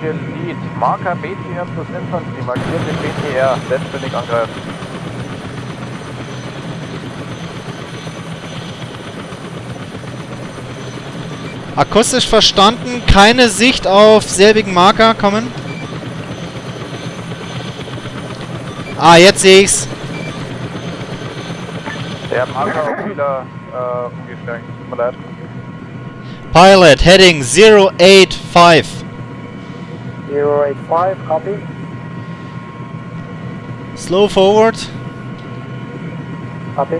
Hier Lead. Marker BTR plus Infanterie. Markiert den BTR. Selbstständig angreifen. Akustisch verstanden, keine Sicht auf selbigen Marker kommen. Ah, jetzt sehe ich's. Der Marker auch wieder äh, umgeschwenkt. Tut mir leid. Pilot, heading 085. 085, copy. Slow forward. Copy.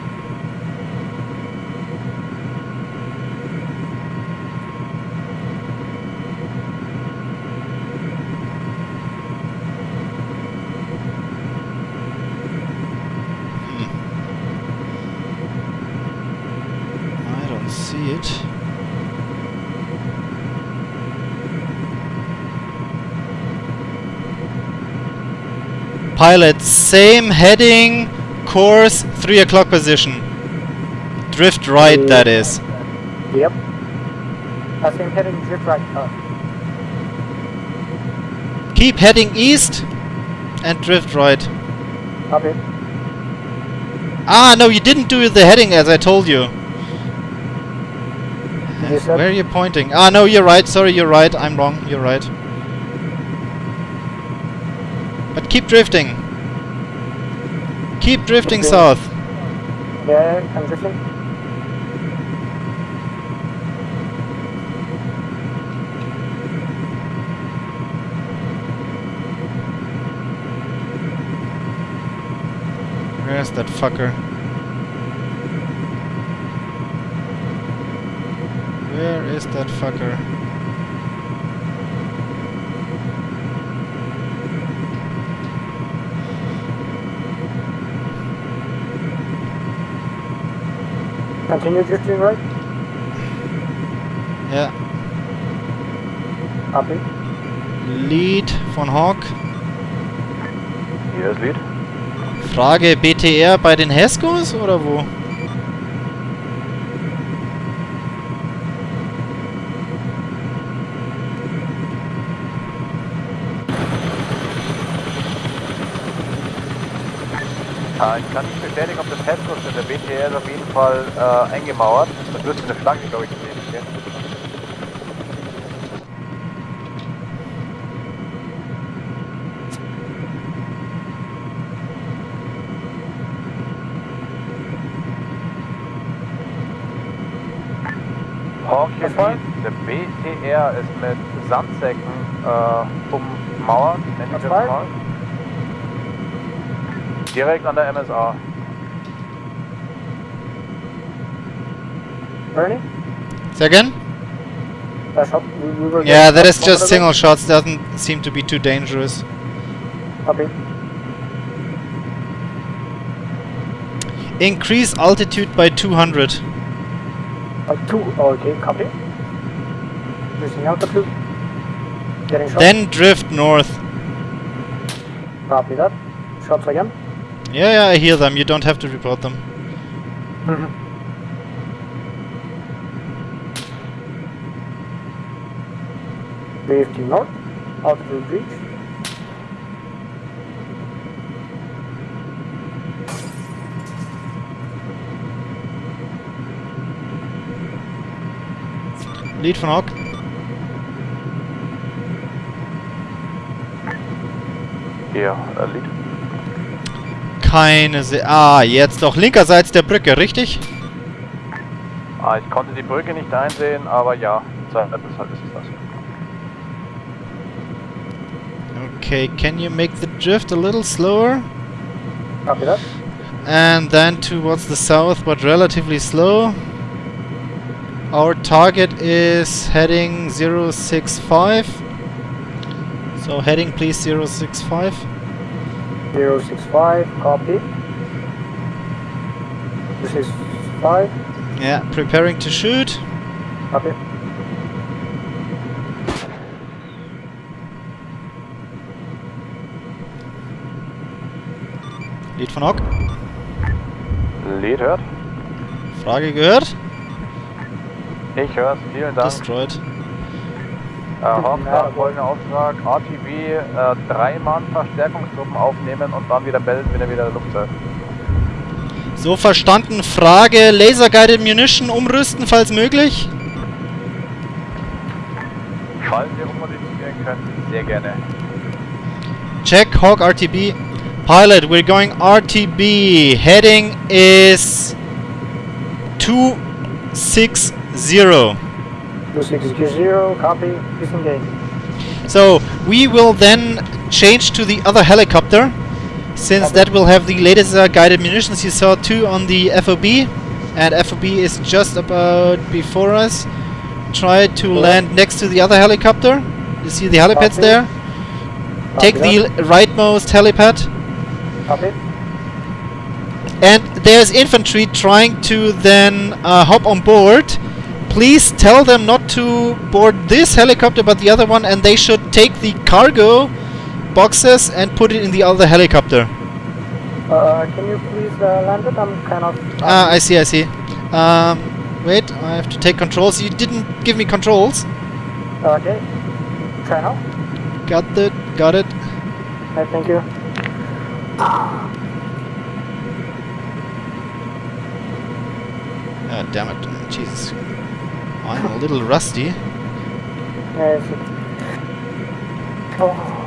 Hmm. I don't see it. Pilot, same heading, course, 3 o'clock position. Drift right, that is. Yep. Uh, same heading, drift right. Uh, Keep heading east and drift right. copy. Ah, no, you didn't do the heading as I told you. Said- Where are you pointing? Ah, no, you're right. Sorry, you're right. I'm wrong. You're right. But keep drifting. Keep drifting Okay. south. Yeah, I'm drifting. Where's that fucker? Where is that fucker? Continue drifting right. Ja, Copy. Lead von Hawk. Hier ist Lead. Frage BTR bei den Heskos oder wo? Ja, ich kann nicht bestätigen, ob das Headkurs sind. Der BTR ist auf jeden Fall äh, eingemauert. Da dürfte eine Flagge, glaube ich, daneben stehen. Lead. Der BTR ist mit Sandsäcken äh, ummauert. Nenn ich das mal. Direkt an der MSR. Bernie? Say again? That. We, we Yeah, that is just single shots. Doesn't seem to be too dangerous. Copy. Increase altitude by 200. Uh, two. Oh, okay, copy. Losing altitude. Getting shot. Then drift north. Copy that. Shots again. Yeah, yeah, I hear them. You don't have to report them. Drifting north. Altitude reach. Lead von Hawk. Hier, äh, Lead. Keine Se Ah, jetzt doch linkerseits der Brücke, richtig? Ah, ich konnte die Brücke nicht einsehen, aber ja, deshalb ist es das. Okay, can you make the drift a little slower? Copy that. And then towards the south, but relatively slow. Our target is heading 065. So heading please 065. 065. Copy. This is 5. Yeah, preparing to shoot. Copy. Lead von Hawk. Lead hört. Frage gehört. Ich hör's, vielen Dank. Destroyed. Äh, Hawk, da folgender Auftrag, RTB, äh, drei Mann Verstärkungstruppen aufnehmen und dann wieder melden, wenn er wieder in Luft ist. So verstanden. Frage: Laser Guided Munition umrüsten, falls möglich. Falls wir rummodifizieren können, sehr gerne. Check Hawk RTB. Pilot, we're going RTB. Heading is 260. 260, copy, disengage. So we will then change to the other helicopter, since Okay. that will have the latest uh, guided munitions. You saw two on the FOB, and FOB is just about before us. Try to Yeah. land next to the other helicopter. You see the helipads Copy. there. Take Copy the rightmost helipad. Copy. And there's infantry trying to then uh, hop on board. Please tell them not to board this helicopter but the other one and they should take the cargo boxes and put it in the other helicopter. Uh, can you please uh, land it? I'm kind of... Ah, I see, I see. Um, wait, I have to take controls. You didn't give me controls. Okay. Try now. Got it, got it. I thank you. Ah, damn it. Jesus. I'm a little rusty. Yes. Oh.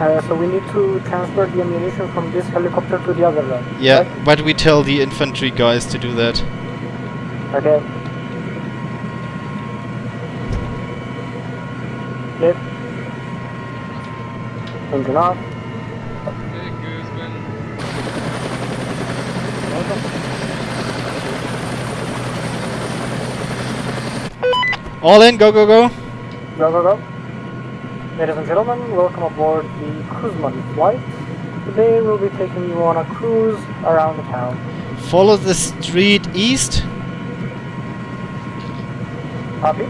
Uh, so we need to transfer the ammunition from this helicopter to the other one. Yeah, right? but we tell the infantry guys to do that. Okay. Yep. Engine off. All in, go, go, go. Go, go, go. Ladies and gentlemen, welcome aboard the Kuzman flight. Today we'll be taking you on a cruise around the town. Follow the street east. Copy?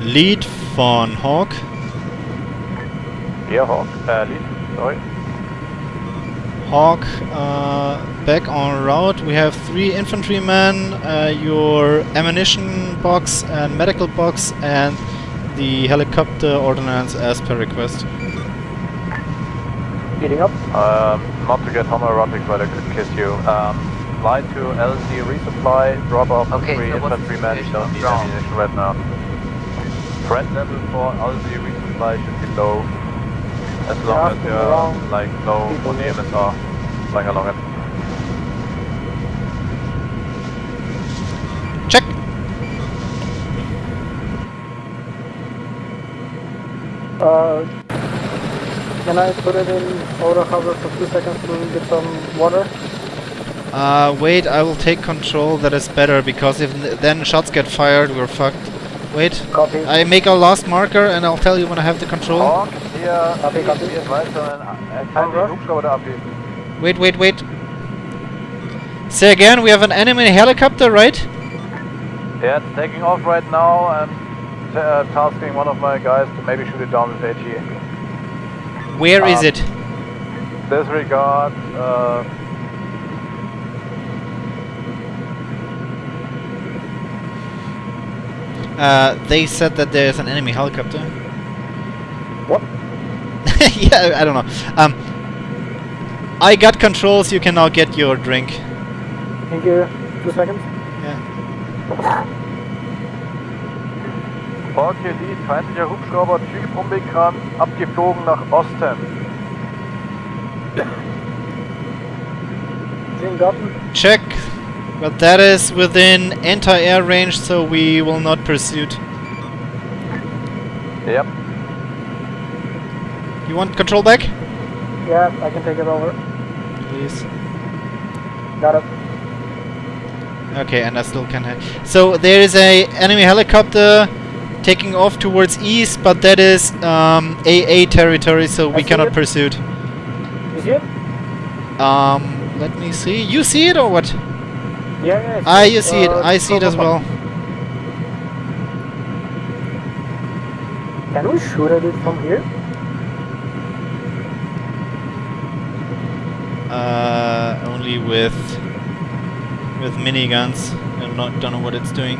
Lead von Hawk. Yeah, Hawk, äh, Lead, sorry. Hawk uh, back on route. We have three infantrymen, uh, your ammunition box and medical box, and the helicopter ordnance as per request. Speeding up. Um, not to get homoerotic, but I could kiss you. Um, fly to LZ resupply, drop off Okay, three so what's the infantrymen, situation don't on need ground? ammunition right now. Threat level for LZ resupply should be low, as long Yeah, as you're around like low on the. MSR, flying along it. Check. Uh, can I put it in auto hover for two seconds to get some water? Uh, wait, I will take control. That is better because if then shots get fired, we're fucked. Wait, Copy. I make a last marker and I'll tell you when I have the control. Hawk, hier, Copy, copy. hier ist weiter, kann den Hubschrauber da. Wait, wait, wait. Say again, we have an enemy helicopter, right? Yeah, it's taking off right now and uh, tasking one of my guys to maybe shoot it down with AT. Where is Um, it? Disregard, uh, Uh, they said that there's an enemy helicopter. What? yeah, I don't know. Um, I got controls. You can now get your drink. Thank you. Two seconds. Yeah. Hawk hier Lead, feindlicher Hubschrauber, Typ unbekannt, abgeflogen nach Osten. Jim Gotten. Check. But that is within anti-air range, so we will not pursue. Yep. You want control back? Yeah, I can take it over. Please. Got it. Okay, and I still can. Ha- so there is a enemy helicopter taking off towards east, but that is um, AA territory, so I we cannot it. pursue it. You see it? Um, let me see. You see it or what? Yeah, yeah. Ah, you see it. Uh, I see it as well. Can we shoot at it from here? Uh, only with with miniguns. I not don't know what it's doing.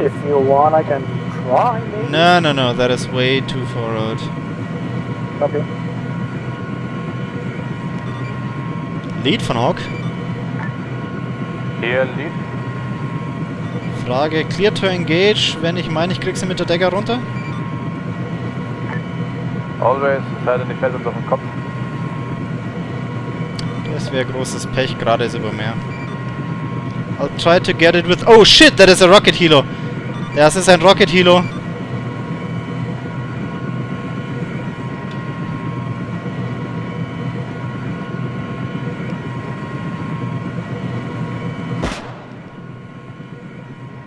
If you want, I can try. Maybe. No, no, no. That is way too far out. Okay. Lead von Hawk. Hier, Lead. Frage, clear to engage, wenn ich meine, ich krieg sie mit der Decker runter? Always, es sei denn, ich fällt uns auf den Kopf. Das wäre großes Pech, gerade ist über Meer. I'll try to get it with... Oh shit, that is a rocket helo! Das ist ein rocket helo.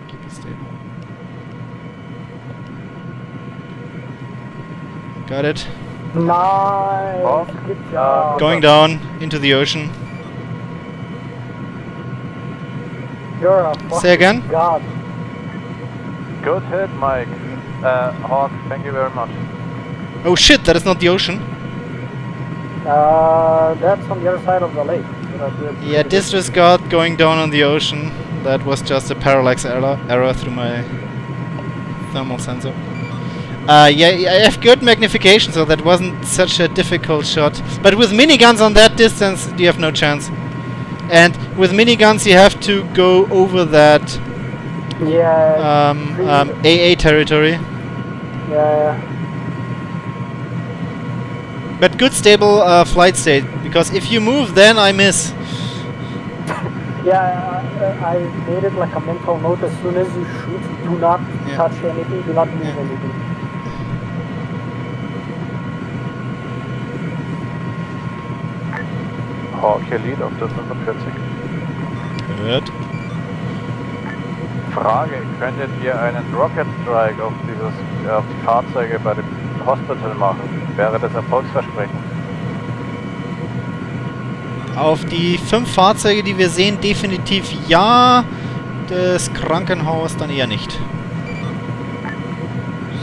Keep it stable. Got it. Nice. Good job. Going down into the ocean. You're a Say again? god. Good hit, Mike. Uh, Hawk, thank you very much. Oh shit, that is not the ocean. Uh, that's on the other side of the lake. You know, the- Yeah, disregard going down on the ocean. That was just a parallax error, error through my thermal sensor. Uh, yeah, yeah, I have good magnification, so that wasn't such a difficult shot. But with miniguns on that distance, you have no chance. And with miniguns, you have to go over that Yeah. um, um, AA territory. yeah. But good stable uh, flight state, because if you move, then I miss. Yeah, I, I made it like a mental note. As soon as you shoot, do not Yeah. touch anything. Do not move Yeah. anything. Hawk, hier Lead auf der 45. Good. Frage, könntet ihr einen Rocket Strike auf, dieses, auf die Fahrzeuge bei dem Hospital machen? Wäre das erfolgsversprechend? Auf die fünf Fahrzeuge, die wir sehen, definitiv ja. Das Krankenhaus dann eher nicht.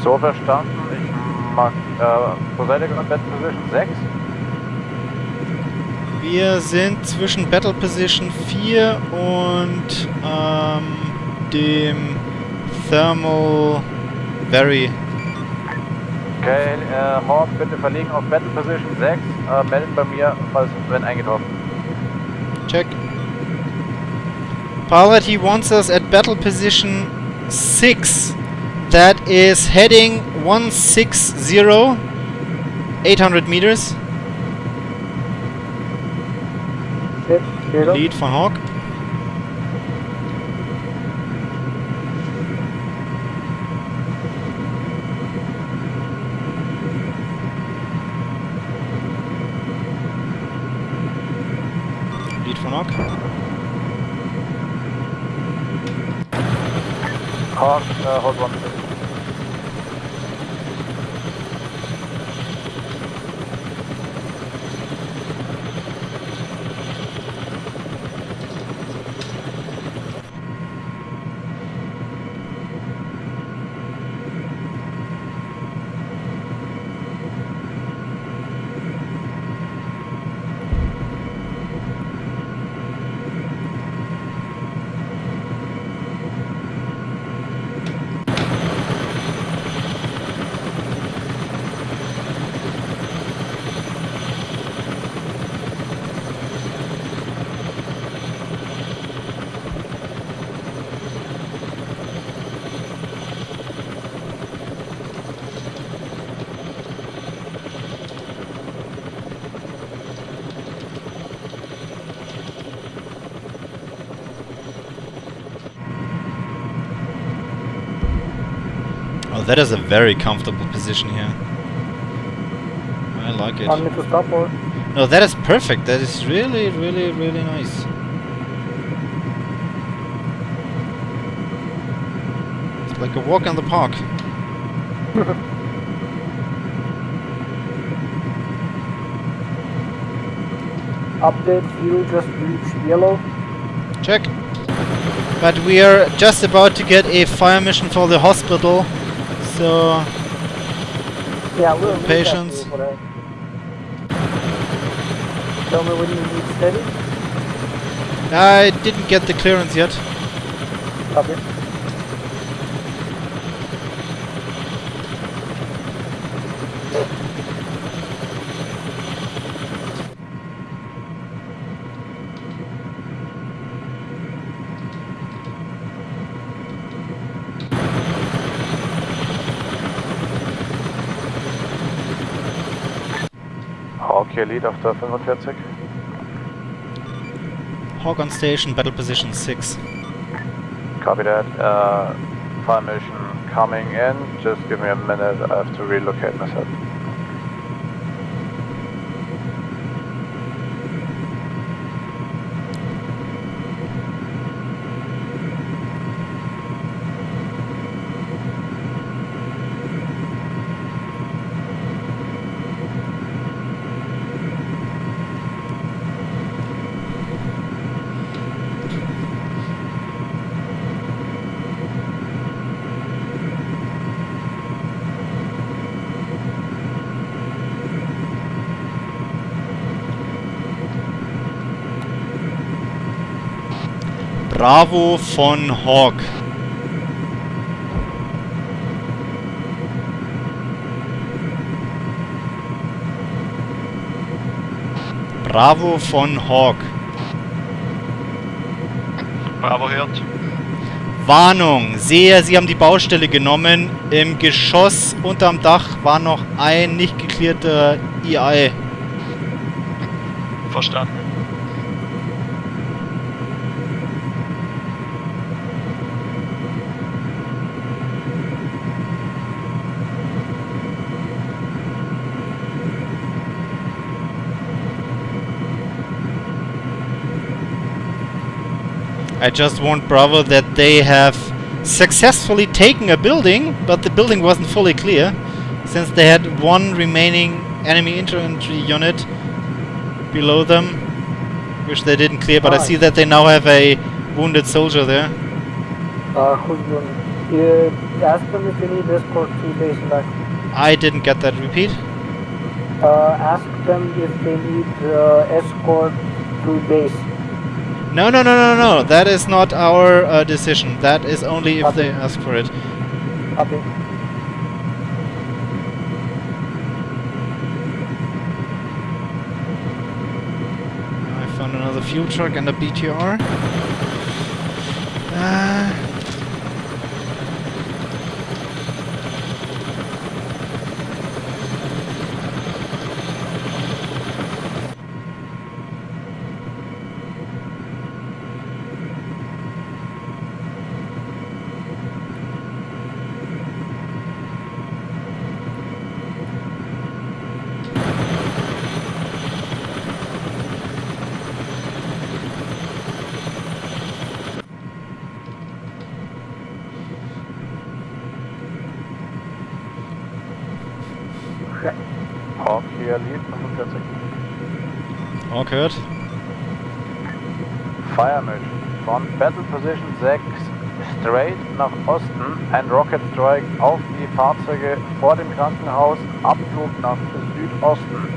So verstanden, ich mag, äh, wo seid ihr gerade? Bed Position 6? Wir sind zwischen Battle Position 4 und ähm, dem Thermal Very. Okay, äh, Hawk, bitte verlegen auf Battle Position 6, äh, melden bei mir, falls wenn eingetroffen. Check. Pilot, he wants us at battle position 6. That is heading 160, 800 meters. Okay, here. Lead von Hawk. Lead von Hawk. Hawk, äh, Uh, hold one. Oh, that is a very comfortable position here. I like it. Want me to stop or? No, that is perfect. That is really, really, really nice. It's like a walk in the park. Update fuel just reached yellow. Check. But we are just about to get a fire mission for the hospital. So, Yeah, we'll Patience. fuel for that. Tell me when you need steady. I didn't get the clearance yet. Copy. Hier Lead auf der 45. Hawk on station, battle position 6. Copy that. Uh, fire mission coming in. Just give me a minute. I have to relocate myself. Bravo von Hawk. Bravo von Hawk. Bravo hört. Warnung, sehe, Sie haben die Baustelle genommen. Im Geschoss unterm Dach war noch ein nicht geklärter EI. Verstanden. I just warned Bravo that they have successfully taken a building, but the building wasn't fully clear, since they had one remaining enemy infantry unit below them, which they didn't clear, but I see that they now have a wounded soldier there. Uh, who's going? Uh, ask them if they need escort to base back. I didn't get that repeat. Uh, ask them if they need uh, escort to base. No, no, no, no, no. That is not our uh, decision. That is only if they ask for it. Copy. I found another fuel truck and a BTR. Uh, Fire mission. Von Battle Position 6 straight nach Osten. Ein Rocket Strike auf die Fahrzeuge vor dem Krankenhaus. Abflug nach Südosten.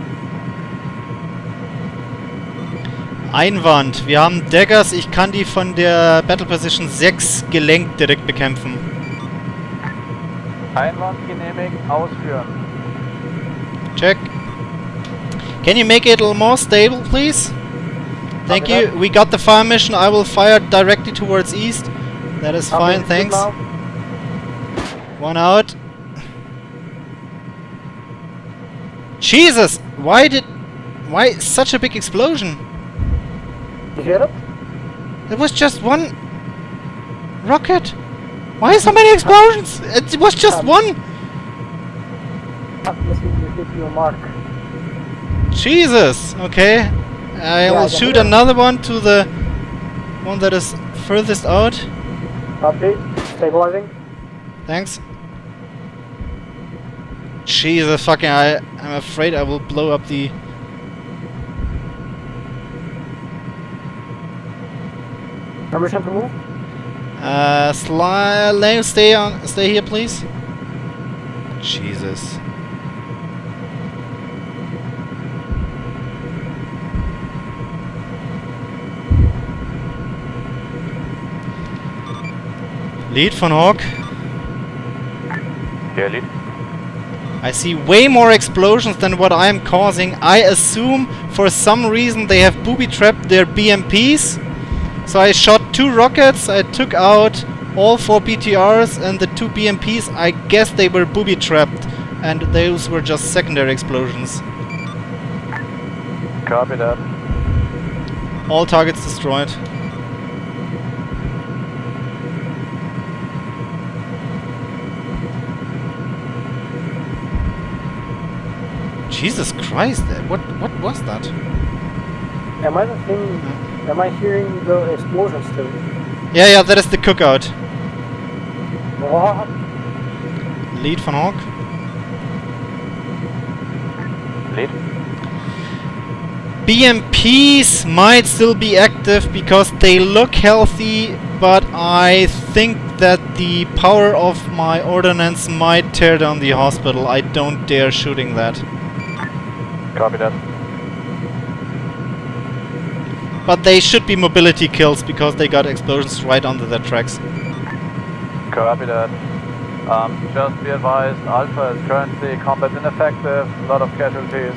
Einwand. Wir haben Daggers. Ich kann die von der Battle Position 6 gelenkt direkt bekämpfen. Einwand genehmigt. Ausführen. Check. Can you make it a little more stable, please? Thank Copy you. that. We got the fire mission. I will fire directly towards east. That is Copy. fine, thanks. One out. Jesus! Why did... Why such a big explosion? You hear it? It was just one... Rocket! Why so many explosions? It was just one! Not missing you hit your mark. Jesus! Okay. I Yeah, will shoot another one to the one that is furthest out. Copy. Stabilizing. Thanks. Jesus fucking I I'm afraid I will blow up the Permission to move? uh sli stay on stay here please. Jesus. Lead von Hawk. Here, lead. I see way more explosions than what I am causing. I assume for some reason they have booby trapped their BMPs. So I shot two rockets, I took out all four BTRs and the two BMPs. I guess they were booby trapped and those were just secondary explosions. Copy that. All targets destroyed. Jesus Christ, uh, what what was that? Am I the thing? Am I hearing the explosions still? Yeah, yeah, that is the cookout. What? Lead von Hawk. Lead. BMPs might still be active because they look healthy, but I think that the power of my ordnance might tear down the hospital. I don't dare shooting that. Copy that. But they should be mobility kills because they got explosions right under their tracks. Copy that. Um, just be advised, Alpha is currently combat ineffective, a lot of casualties.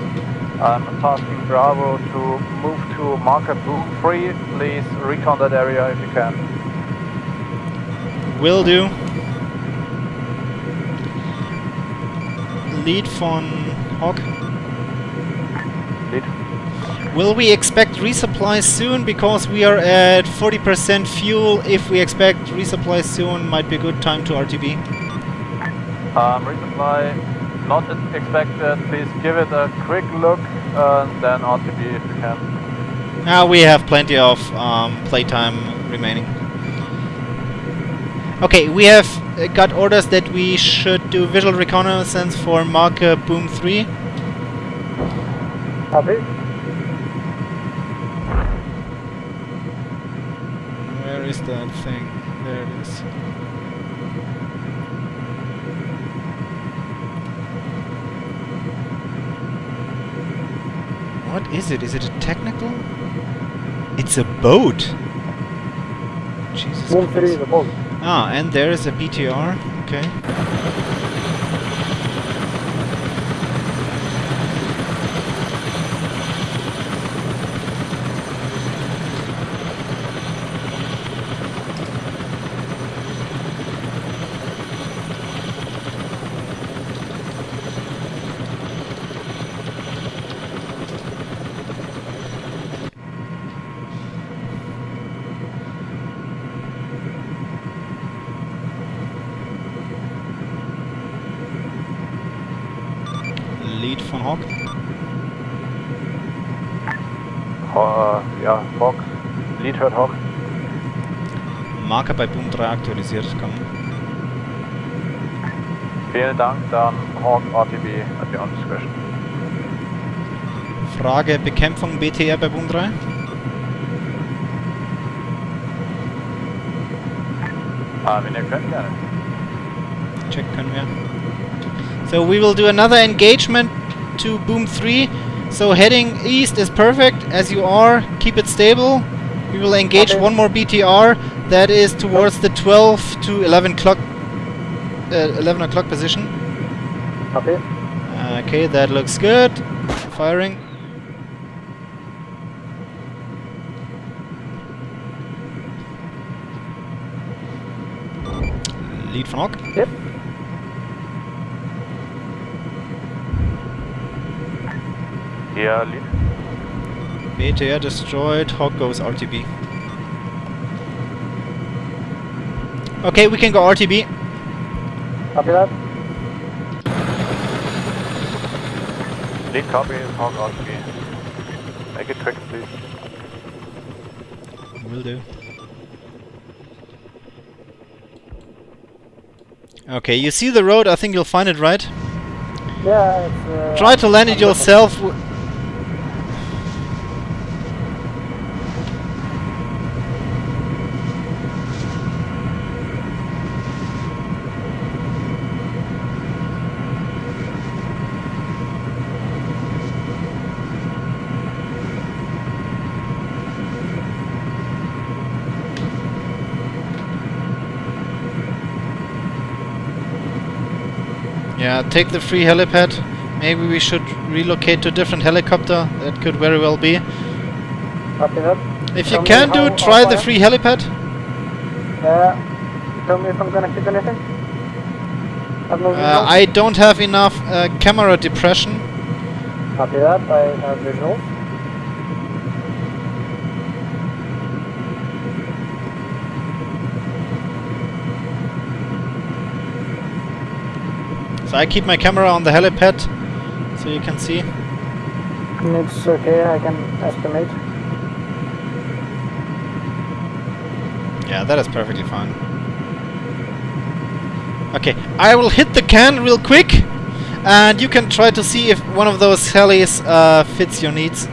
I'm tasking Bravo to move to marker boom 3. Please recon that area if you can. Will do. Lead von Hawk. Lead. Will we expect resupply soon? Because we are at 40% fuel. If we expect resupply soon, might be a good time to RTB. Um, resupply not expected. Please give it a quick look and then RTB if you can. Now we have plenty of um, playtime remaining. Okay, we have uh, got orders that we should do visual reconnaissance for marker boom 3. Copy. Where is that thing? There it is. What is it? Is it a technical? It's a boat! Jesus Christ. is. Ah, and there is a BTR. Okay. Lead hört Hawk. Marker bei Boom 3 aktualisiert. Komm. Vielen Dank, dann Hawk RTB at your discretion. Frage Bekämpfung BTR bei Boom 3. Ah, wenn ihr könnt, gerne. Check können wir. So we will do another engagement to Boom 3. So heading east is perfect as you are. Keep it stable. We will engage Okay. one more BTR that is towards the 12 to 11 o'clock uh, 11 o'clock position. Copy. Okay, that looks good. Firing. Lead von Hawk. Yep. Hier, Lead. BTR destroyed. Hawk goes RTB. Okay, we can go RTB. Copy that. Lead copy, Hawk RTB. Make it quick, please. Will do. Okay, you see the road, I think you'll find it right. Yeah, it's, uh, Try to land it I'm yourself. Take the free helipad. Maybe we should relocate to a different helicopter. That could very well be. Copy that. If you can do it, try the free helipad. Yeah. Tell me if I'm gonna hit anything. Have Uh. I don't have enough uh, camera depression. Copy that. I have visuals. So I keep my camera on the helipad so you can see. It's okay. I can estimate. Yeah, that is perfectly fine. Okay, I will hit the can real quick and you can try to see if one of those helis uh, fits your needs.